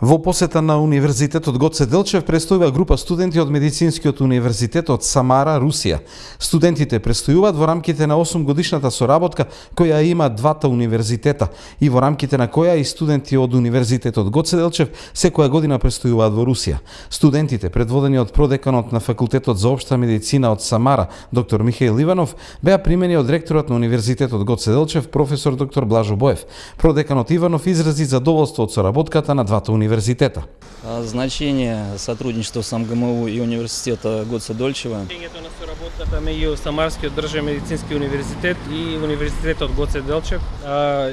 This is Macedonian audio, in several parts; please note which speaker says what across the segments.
Speaker 1: Во посета на Универзитетот Гоце Делчев престојува група студенти од Медицинскиот универзитет од Самара, Русија. Студентите престојуваат во рамките на 8 годишната соработка која има двата универзитета и во рамките на која и студенти од Универзитетот Гоце Делчев секоја година престојуваат во Русија. Студентите, предводени од продеканот на Факултетот за општа медицина од Самара, доктор Михаил Иванов, беа примени од ректорот на Универзитетот Гоце Делчев, професор доктор Блажо Боев. Продеканот Иванов изрази задоволство од соработката на двата универзитета университета.
Speaker 2: Значение сотрудничества с МГМУ и университета Гоца Дольчева.
Speaker 3: Значењето на соработката меѓу Самарскиот државен медицински универзитет и универзитетот Гоце Делчев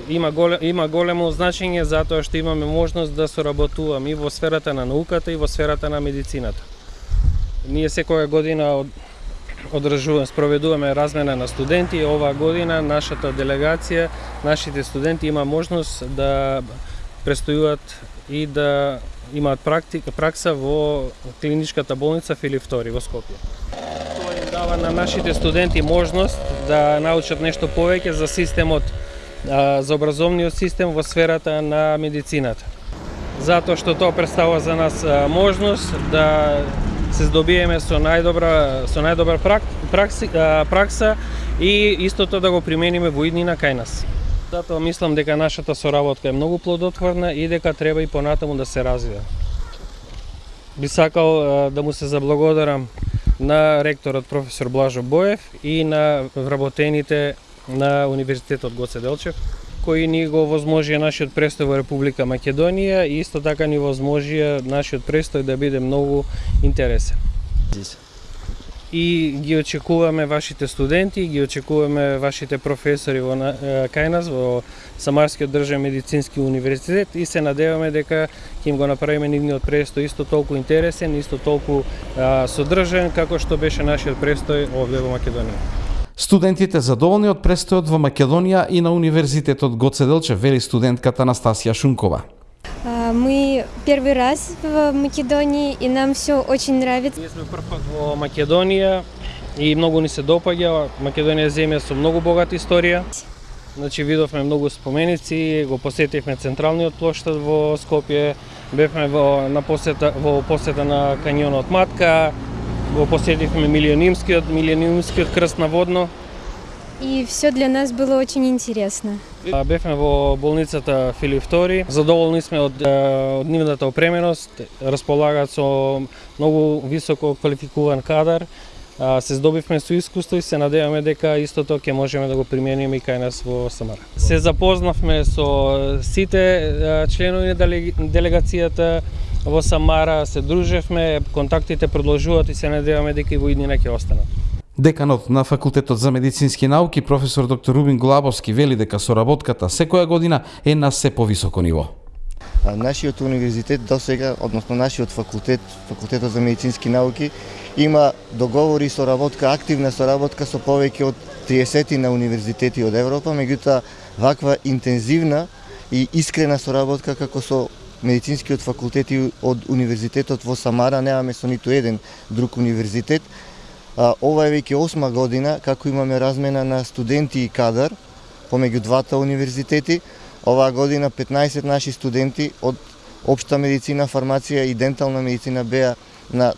Speaker 3: има голем, има големо значење затоа што имаме можност да соработуваме и во сферата на науката и во сферата на медицината. Ние секоја година од одржуваме, спроведуваме размена на студенти. Оваа година нашата делегација, нашите студенти има можност да престојуваат и да имаат практика, пракса во клиничката болница Филип II во Скопје. Тоа им дава на нашите студенти можност да научат нешто повеќе за системот, за образовниот систем во сферата на медицината. Затоа што тоа представува за нас можност да се здобиеме со најдобра со најдобра пракса и истото да го примениме во иднина кај нас. Затоа мислам дека нашата соработка е многу плодотворна и дека треба и понатаму да се развива. Би сакал да му се заблагодарам на ректорот професор Блажо Боев и на вработените на Универзитетот Гоце Делчев, кои ни го возможија нашиот престој во Република Македонија и исто така ни возможија нашиот престој да биде многу интересен и ги очекуваме вашите студенти, ги очекуваме вашите професори во кај нас во Самарскиот државен медицински универзитет и се надеваме дека ќе им го направиме нивниот престој исто толку интересен, исто толку а, содржен како што беше нашиот престој овде во Македонија.
Speaker 1: Студентите задоволни од престојот во Македонија и на Универзитетот Гоце Делчев, вели студентката Настасија Шункова.
Speaker 4: Мы первый раз в Македонии, и нам все очень нравится.
Speaker 3: Ние сме прв пат во Македонија и многу ни се допаѓа. Македонија земја со многу богата историја. Значи видовме многу споменици, го посетивме централниот плоштад во Скопје, бевме во на посета во посета на канјонот Матка, го посетивме милионимскиот милионимскиот крст на водно.
Speaker 4: И все для нас было очень интересно.
Speaker 3: Бевме во болницата Филип II. Задоволни сме од, од нивната опременост. Располагаат со многу високо квалификуван кадар. Се здобивме со искуство и се надеваме дека истото ќе можеме да го примениме и кај нас во Самара. Се запознавме со сите членови на делегацијата во Самара, се дружевме, контактите продолжуваат и се надеваме дека и во иднина ќе останат.
Speaker 1: Деканот на Факултетот за медицински науки, професор доктор Рубин Глабовски, вели дека соработката секоја година е на се повисоко ниво.
Speaker 5: Нашиот универзитет до сега, односно нашиот факултет, Факултетот за медицински науки, има договори и соработка, активна соработка со повеќе од 30 на универзитети од Европа, меѓутоа ваква интензивна и искрена соработка како со медицинскиот факултет и од универзитетот во Самара немаме со ниту еден друг универзитет, Ова е веќе осма година како имаме размена на студенти и кадар помеѓу двата универзитети. Оваа година 15 наши студенти од општа медицина, фармација и дентална медицина беа на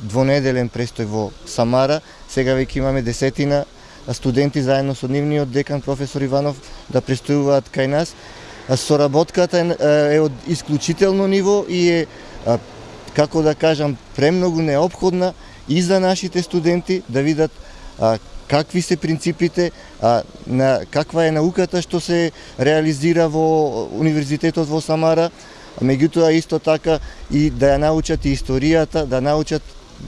Speaker 5: двонеделен престој во Самара. Сега веќе имаме десетина студенти заедно со нивниот декан професор Иванов да престојуваат кај нас. Соработката е од исклучително ниво и е како да кажам премногу необходна и за нашите студенти да видат а, какви се принципите, а, на каква е науката што се реализира во Универзитетот во Самара, меѓутоа исто така и да ја научат и историјата, да научат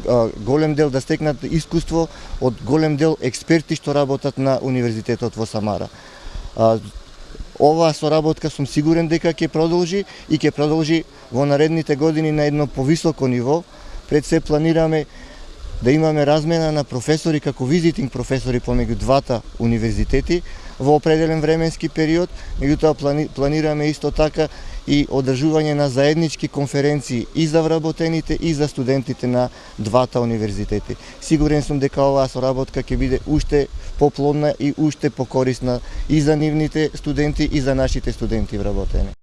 Speaker 5: а, голем дел, да стекнат искуство од голем дел експерти што работат на Универзитетот во Самара. А, оваа соработка сум сигурен дека ќе продолжи и ќе продолжи во наредните години на едно повисоко ниво. Пред се планираме да имаме размена на професори како визитинг професори помеѓу двата универзитети во определен временски период, меѓутоа плани, планираме исто така и одржување на заеднички конференции и за вработените и за студентите на двата универзитети. Сигурен сум дека оваа соработка ќе биде уште поплодна и уште покорисна и за нивните студенти и за нашите студенти вработени.